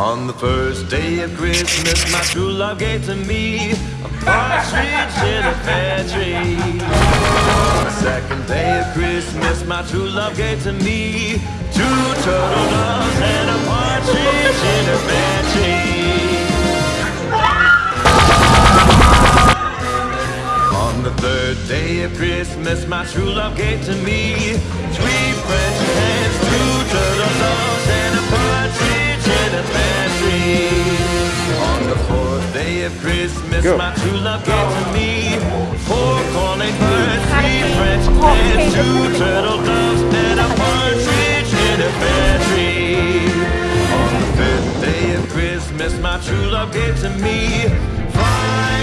On the first day of Christmas, my true love gave to me a partridge in a pear tree. On the second day of Christmas, my true love gave to me two turtle doves and a partridge in a pear tree. On the third day of Christmas, my true love gave to me three French day of Christmas, Go. my true love gave to me four calling birds, three French oh, hens, two turtle doves, and a partridge in a pear tree. On the fifth day of Christmas, my true love gave to me five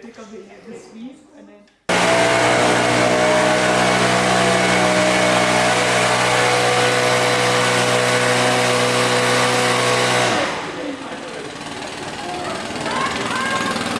pick up the, the and then